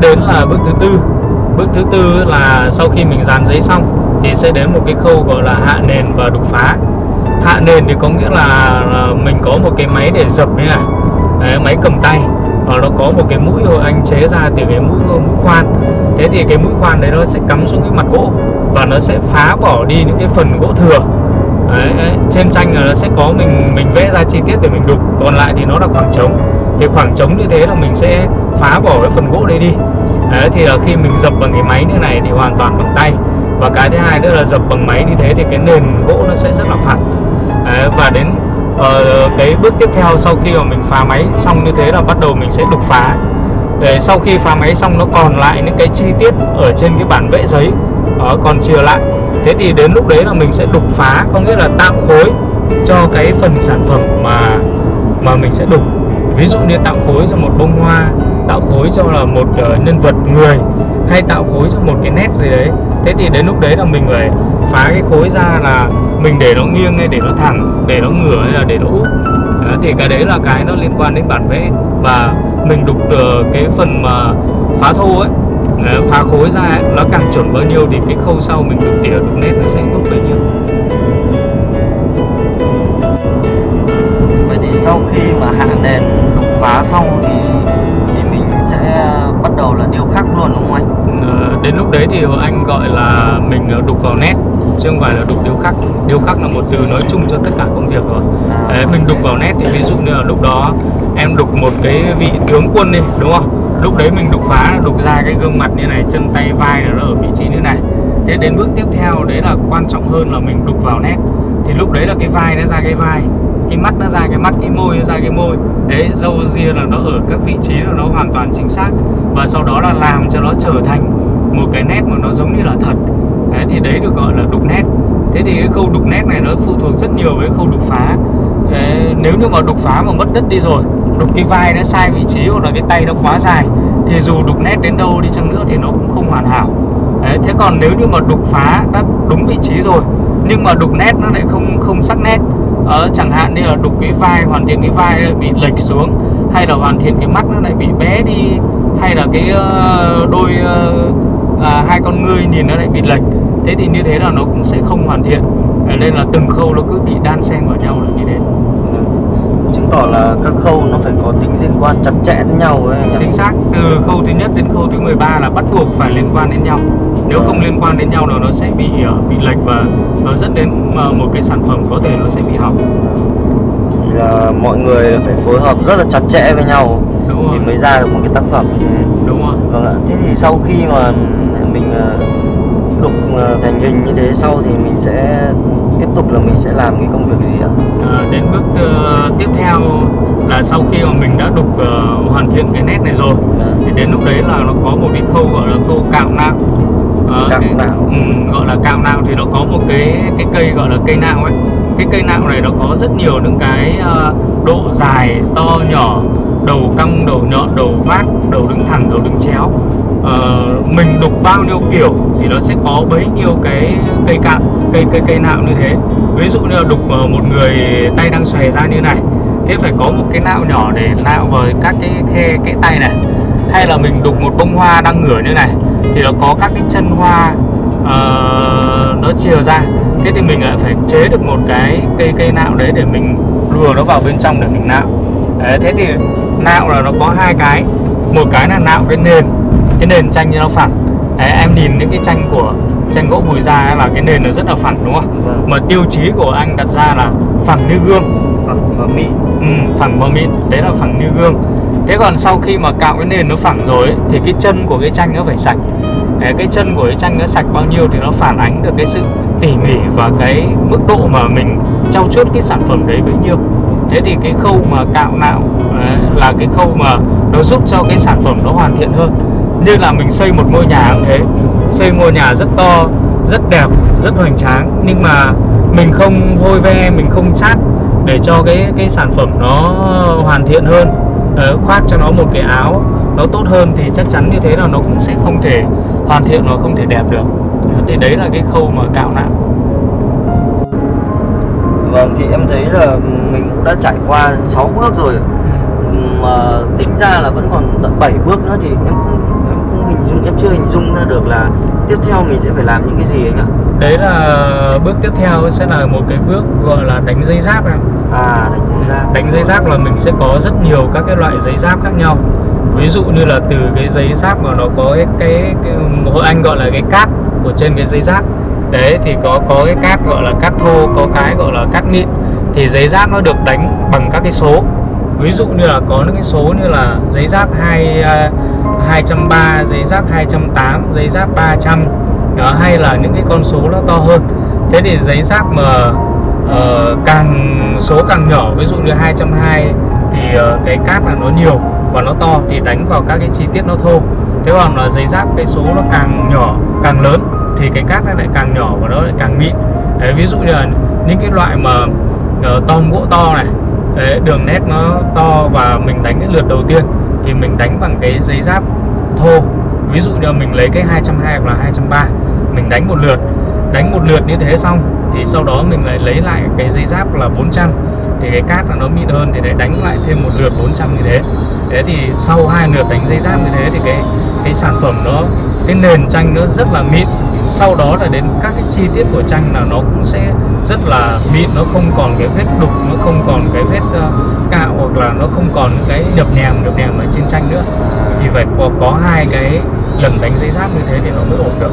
tiếp đến là bước thứ tư. Bước thứ tư là sau khi mình dán giấy xong thì sẽ đến một cái khâu gọi là hạ nền và đục phá. Hạ nền thì có nghĩa là mình có một cái máy để dập như này. Đấy, máy cầm tay. Và nó có một cái mũi rồi anh chế ra từ cái mũi, mũi khoan. Thế thì cái mũi khoan đấy nó sẽ cắm xuống cái mặt gỗ và nó sẽ phá bỏ đi những cái phần gỗ thừa. Đấy, đấy. trên tranh là nó sẽ có mình mình vẽ ra chi tiết để mình đục. Còn lại thì nó là khoảng trống. Thì khoảng trống như thế là mình sẽ phá bỏ cái phần gỗ đấy đi. Đấy, thì là khi mình dập bằng cái máy như này thì hoàn toàn bằng tay. Và cái thứ hai nữa là dập bằng máy như thế thì cái nền gỗ nó sẽ rất là phẳng. Đấy, và đến uh, cái bước tiếp theo sau khi mà mình phá máy xong như thế là bắt đầu mình sẽ đục phá. Để sau khi phá máy xong nó còn lại những cái chi tiết ở trên cái bản vẽ giấy đó, còn chừa lại. Thế thì đến lúc đấy là mình sẽ đục phá có nghĩa là tạo khối cho cái phần sản phẩm mà mà mình sẽ đục. Ví dụ như tạo khối cho một bông hoa tạo khối cho là một uh, nhân vật người hay tạo khối cho một cái nét gì đấy. Thế thì đến lúc đấy là mình phải phá cái khối ra là mình để nó nghiêng hay để nó thẳng để nó ngửa hay là để nó úp. Đó, thì cái đấy là cái nó liên quan đến bản vẽ. Và mình đục uh, cái phần mà phá thô ấy ờ, phá khối ra ấy, nó càng chuẩn bao nhiêu thì cái khâu sau mình đục tỉa đục nét nó sẽ tốt bấy nhiêu. Vậy thì sau khi mà hạ nền đục phá xong thì bắt đầu là điêu khắc luôn đúng không anh? À, đến lúc đấy thì anh gọi là mình đục vào nét chứ không phải là đục điêu khắc. Điêu khắc là một từ nói chung cho tất cả công việc rồi. À. đấy, mình đục vào nét thì ví dụ như là lúc đó em đục một cái vị tướng quân đi đúng không? Lúc đấy mình đục phá đục ra cái gương mặt như này chân tay vai là nó ở vị trí như này. Thế đến bước tiếp theo đấy là quan trọng hơn là mình đục vào nét. Thì lúc đấy là cái vai nó ra cái vai cái mắt nó ra cái mắt cái môi nó ra cái môi. Đấy dâu ria là nó ở các vị trí là nó hoàn toàn chính xác. Và sau đó là làm cho nó trở thành một cái nét mà nó giống như là thật. Đấy, thì đấy được gọi là đục nét. Thế thì cái khâu đục nét này nó phụ thuộc rất nhiều với khâu đục phá. Đấy, nếu như mà đục phá mà mất đất đi rồi đục cái vai nó sai vị trí hoặc là cái tay nó quá dài thì dù đục nét đến đâu đi chăng nữa thì nó cũng không hoàn hảo. Đấy, thế còn nếu như mà đục phá đã đúng vị trí rồi nhưng mà đục nét nó lại không không sắc nét ờ, chẳng hạn như là đục cái vai hoàn thiện cái vai bị lệch xuống hay là hoàn thiện cái mắt nó lại bị bé đi hay là cái ờ, đôi ờ, à, hai con ngươi nhìn nó lại bị lệch. Thế thì như thế là nó cũng sẽ không hoàn thiện. Ờ, nên là từng khâu nó cứ bị đan xen vào nhau là như thế chứng tỏ là các khâu nó phải có tính liên quan chặt chẽ với nhau ấy chính xác từ khâu thứ nhất đến khâu thứ 13 là bắt buộc phải liên quan đến nhau. Nếu không liên quan đến nhau là nó sẽ bị uh, bị lệch và nó dẫn đến uh, một cái sản phẩm có thể nó sẽ bị hỏng. Thì là mọi người phải phối hợp rất là chặt chẽ với nhau Đúng thì rồi. mới ra được một cái tác phẩm như thế. Đúng rồi. Vâng ạ. Thế thì sau khi mà mình ờ, đục ờ, thành hình như thế sau thì mình sẽ tiếp tục là mình sẽ làm cái công việc gì ạ à, đến bước uh, tiếp theo là sau khi mà mình đã đục uh, hoàn thiện cái nét này rồi Vâng. thì đến lúc đấy là nó có một cái khâu gọi là khâu cạo nạo Ờ, Cạo cái- nạo. ừ, gọi là cạo nạo thì nó có một cái cái cây gọi là cây nạo ấy cái cây nạo này nó có rất nhiều những cái ờ, độ dài to nhỏ đầu cong đầu nhọn đầu vát đầu đứng thẳng đầu đứng chéo Ờ, mình đục bao nhiêu kiểu thì nó sẽ có bấy nhiêu cái cây cạn cây cây cây nạo như thế. Ví dụ như là đục ờ, một người tay đang xòe ra như này thế phải có một cái nạo nhỏ để nạo vào các cái khe cái tay này. Hay là mình đục một bông hoa đang ngửa như này thì nó có các cái chân hoa uh, nó chia ra. Thế thì mình lại phải chế được một cái cây cây nạo đấy để mình lùa nó vào bên trong để mình nạo. Đấy, thế thì nạo là nó có hai cái. Một cái là nạo cái nền cái nền tranh nó phẳng. Đấy, em nhìn những cái tranh của tranh gỗ bùi da ấy là cái nền nó rất là phẳng đúng không? Vâng. mà tiêu chí của anh đặt ra là phẳng như gương. Phẳng và mịn. Ừ, phẳng và mịn. Đấy là phẳng như gương. Thế còn sau khi mà cạo cái nền nó phẳng rồi ấy, thì cái chân của cái tranh nó phải sạch. Đấy, cái chân của cái tranh nó sạch bao nhiêu thì nó phản ánh được cái sự tỉ mỉ và cái mức độ mà mình trau chuốt cái sản phẩm đấy bấy nhiêu. Thế thì cái khâu mà cạo nạo là cái khâu mà nó giúp cho cái sản phẩm nó hoàn thiện hơn như là mình xây một ngôi nhà cũng thế. Xây ngôi nhà rất to rất đẹp rất hoành tráng. Nhưng mà mình không vôi ve mình không chát để cho cái cái sản phẩm nó hoàn thiện hơn. Ờ, khoác cho nó một cái áo nó tốt hơn thì chắc chắn như thế là nó cũng sẽ không thể hoàn thiện và không thể đẹp được. Thì đấy là cái khâu mà cạo nạo vâng thì em thấy là mình cũng đã trải qua 6 bước rồi. Mà tính ra là vẫn còn tận 7 bước nữa thì em không không hình dung em chưa hình dung ra được là tiếp theo mình sẽ phải làm những cái gì anh ạ. Đấy là bước tiếp theo sẽ là một cái bước gọi là đánh dây giáp em. À đánh dây giáp. Đánh dây giáp là mình sẽ có rất nhiều các cái loại giấy giáp khác nhau. Ví dụ như là từ cái giấy giáp mà nó có cái cái, cái hội anh gọi là cái cát của trên cái giấy giáp. Đấy thì có có cái cát gọi là cát thô có cái gọi là cát mịn thì giấy giáp nó được đánh bằng các cái số. Ví dụ như là có những cái số như là giấy giáp hai uh, 230 giấy giáp 208 giấy giáp 300 đó, hay là những cái con số nó to hơn. Thế thì giấy giáp mà uh, càng số càng nhỏ ví dụ như 220 thì uh, cái cát là nó nhiều và nó to thì đánh vào các cái chi tiết nó thô. Thế còn là giấy giáp cái số nó càng nhỏ càng lớn thì cái cát nó lại càng nhỏ và nó lại càng mịn. Đấy, ví dụ như là những cái loại mà uh, to gỗ to này đấy, đường nét nó to và mình đánh cái lượt đầu tiên thì mình đánh bằng cái giấy giáp thô. Ví dụ như mình lấy cái 220 hoặc là 230 mình đánh một lượt. Đánh một lượt như thế xong thì sau đó mình lại lấy lại cái giấy giáp là 400 thì cái cát là nó mịn hơn thì lại đánh lại thêm một lượt 400 như thế. Thế thì sau hai lượt đánh giấy giáp như thế thì cái cái sản phẩm nó, cái nền tranh nó rất là mịn sau đó là đến các cái chi tiết của tranh là nó cũng sẽ rất là mịn nó không còn cái vết đục nó không còn cái vết uh, cạo hoặc là nó không còn cái nhập nhèm nhập nhèm ở trên tranh nữa. Thì phải có, có hai cái lần đánh giấy giáp như thế thì nó mới ổn được.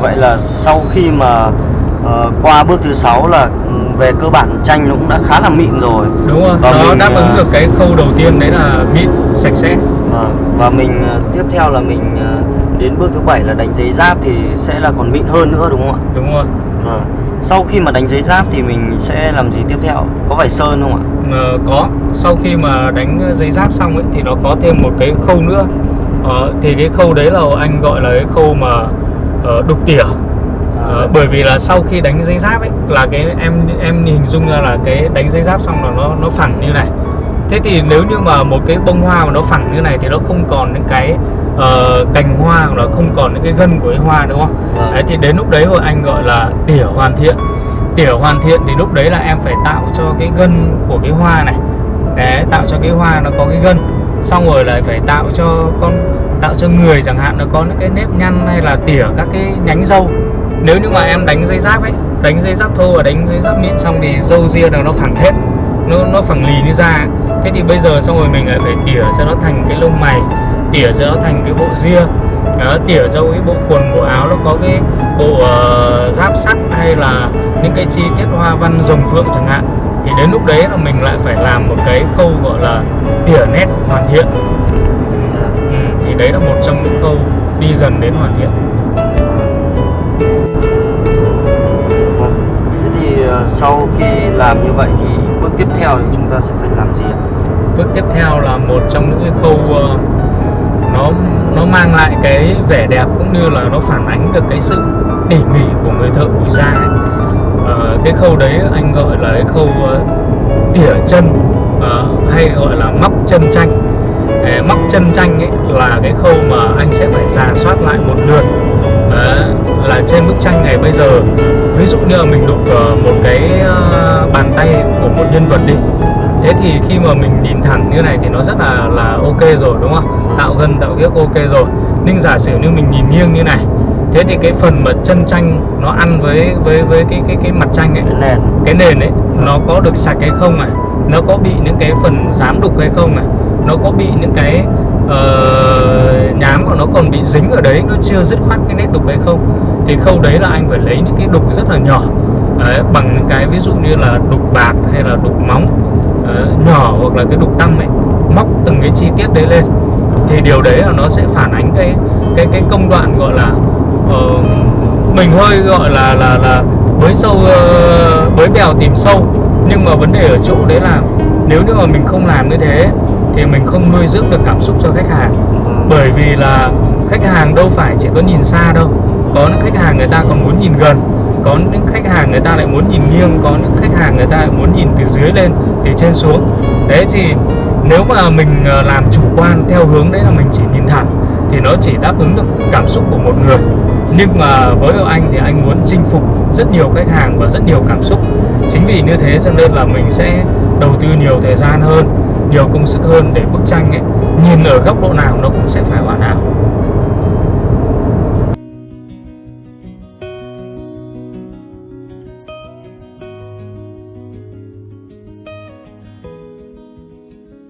Vậy là sau khi mà uh, qua bước thứ sáu là ừ, về cơ bản tranh nó cũng đã khá là mịn rồi. Đúng rồi Và nó mình, đáp ứng ờ, được cái khâu đầu tiên đấy là mịn sạch sẽ. Vâng, và mình tiếp theo là mình ờ, đến bước thứ bảy là đánh giấy giáp thì sẽ là còn mịn hơn nữa đúng không ạ? đúng rồi Vâng. Sau khi mà đánh giấy giáp thì mình sẽ làm gì tiếp theo? Có phải sơn không ạ? Ờ, có sau khi mà đánh giấy giáp xong ấy thì nó có thêm một cái khâu nữa Ờ, thì cái khâu đấy là anh gọi là cái khâu mà ờ, đục tỉa Ờ, bởi vì là sau khi đánh giấy giáp ấy là cái em em hình dung ra là cái đánh giấy giáp xong là nó nó phẳng như này thế thì nếu như mà một cái bông hoa mà nó phẳng như này thì nó không còn những cái ờ, cành hoa hoặc là không còn những cái gân của cái hoa đúng không? Vâng. đấy thì đến lúc đấy rồi anh gọi là tỉa hoàn thiện. Tỉa hoàn thiện thì lúc đấy là em phải tạo cho cái gân của cái hoa này. Đấy, tạo cho cái hoa nó có cái gân. Xong rồi lại phải tạo cho con tạo cho người chẳng hạn nó có những cái nếp nhăn hay là tỉa các cái nhánh râu. Nếu như mà em đánh dây giáp ấy đánh dây giáp thô và đánh dây giáp mịn xong thì râu ria là nó phẳng hết. Nó nó phẳng lì như ra thế thì bây giờ xong rồi mình lại phải tỉa cho nó thành cái lông mày tỉa cho nó thành cái bộ ria đó, tỉa cho cái bộ quần bộ áo nó có cái bộ ờ, giáp sắt hay là những cái chi tiết hoa văn rồng phượng chẳng hạn thì đến lúc đấy là mình lại phải làm một cái khâu gọi là tỉa nét hoàn thiện ừ, thì đấy là một trong những khâu đi dần đến hoàn thiện Vâng. Thế thì ờ, sau khi làm như vậy thì bước tiếp theo thì chúng ta sẽ phải làm gì ạ? bước tiếp theo là một trong những cái khâu ờ, nó nó mang lại cái vẻ đẹp cũng như là nó phản ánh được cái sự tỉ mỉ của người thợ bùi da ấy. à, cái khâu đấy anh gọi là cái khâu ờ, tỉa chân ờ, hay gọi là móc chân tranh Ờ, móc chân tranh ấy là cái khâu mà anh sẽ phải giả soát lại một lượt. Đấy, là trên bức tranh này bây giờ. Ví dụ như là mình đục một cái bàn tay của một nhân vật đi thế thì khi mà mình nhìn thẳng như này thì nó rất là là ok rồi đúng không? Tạo gân tạo kiếc ok rồi. Nhưng giả sử như mình nhìn nghiêng như này thế thì cái phần mà chân tranh nó ăn với với với cái cái cái mặt tranh ấy Cái nền. cái nền ấy nó có được sạch hay không này? Nó có bị những cái phần dám đục hay không này? Nó có bị những cái ờ, nhám của nó còn bị dính ở đấy nó chưa dứt khoát cái nét đục hay không? Thì khâu đấy là anh phải lấy những cái đục rất là nhỏ đấy, bằng những cái ví dụ như là đục bạc hay là đục móng ờ, nhỏ hoặc là cái đục tăng ấy móc từng cái chi tiết đấy lên. Thì điều đấy là nó sẽ phản ánh cái cái cái công đoạn gọi là uh, mình hơi gọi là là là bới sâu uh, bới bèo tìm sâu. Nhưng mà vấn đề ở chỗ đấy là nếu như mà mình không làm như thế thì mình không nuôi dưỡng được cảm xúc cho khách hàng. Bởi vì là khách hàng đâu phải chỉ có nhìn xa đâu. Có những khách hàng người ta còn muốn nhìn gần có những khách hàng người ta lại muốn nhìn nghiêng có những khách hàng người ta lại muốn nhìn từ dưới lên từ trên xuống. Đấy, thì nếu mà mình ờ, làm chủ quan theo hướng đấy là mình chỉ nhìn thẳng, thì nó chỉ đáp ứng được cảm xúc của một người. Nhưng mà với anh thì anh muốn chinh phục rất nhiều khách hàng và rất nhiều cảm xúc. Chính vì như thế cho nên là mình sẽ đầu tư nhiều thời gian hơn, nhiều công sức hơn để bức tranh ấy. Nhìn ở góc độ nào nó cũng sẽ phải hoàn hảo.